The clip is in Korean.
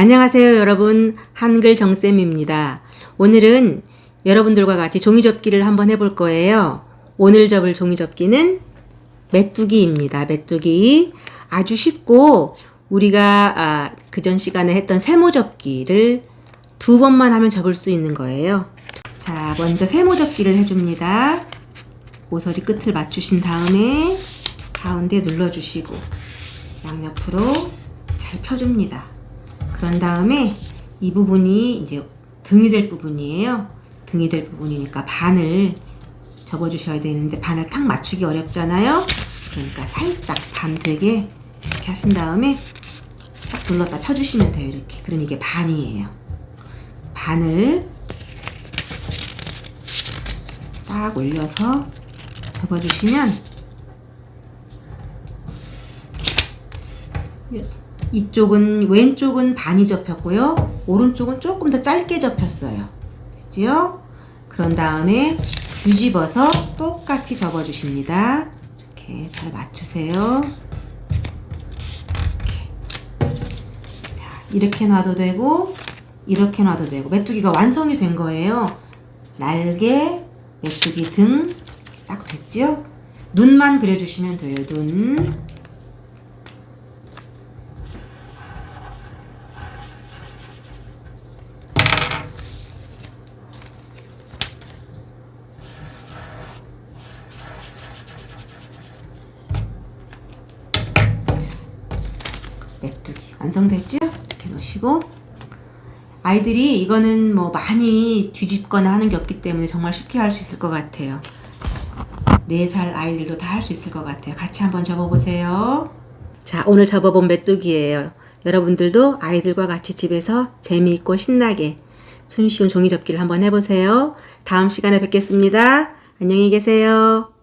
안녕하세요 여러분 한글 정쌤입니다. 오늘은 여러분들과 같이 종이접기를 한번 해볼 거예요. 오늘 접을 종이접기는 메뚜기입니다. 메뚜기 아주 쉽고 우리가 아, 그전 시간에 했던 세모접기를 두 번만 하면 접을 수 있는 거예요. 자 먼저 세모접기를 해줍니다. 모서리 끝을 맞추신 다음에 가운데 눌러주시고 양옆으로 잘 펴줍니다. 그런 다음에 이 부분이 이제 등이 될 부분이에요. 등이 될 부분이니까 반을 접어주셔야 되는데 반을 탁 맞추기 어렵잖아요. 그러니까 살짝 반 되게 이렇게 하신 다음에 딱 눌렀다 펴주시면 돼요. 이렇게. 그럼 이게 반이에요. 반을 딱 올려서 접어주시면 이쪽은 왼쪽은 반이 접혔고요. 오른쪽은 조금 더 짧게 접혔어요. 됐지요? 그런 다음에 뒤집어서 똑같이 접어주십니다. 이렇게 잘 맞추세요. 이렇게. 자, 이렇게 놔도 되고 이렇게 놔도 되고 메뚜기가 완성이 된 거예요. 날개, 메뚜기 등 딱 됐지요? 눈만 그려주시면 돼요. 눈. 메뚜기. 완성됐죠? 이렇게 놓으시고. 아이들이 이거는 뭐 많이 뒤집거나 하는 게 없기 때문에 정말 쉽게 할 수 있을 것 같아요. 4살 아이들도 다 할 수 있을 것 같아요. 같이 한번 접어보세요. 자 오늘 접어본 메뚜기예요. 여러분들도 아이들과 같이 집에서 재미있고 신나게 손쉬운 종이 접기를 한번 해보세요. 다음 시간에 뵙겠습니다. 안녕히 계세요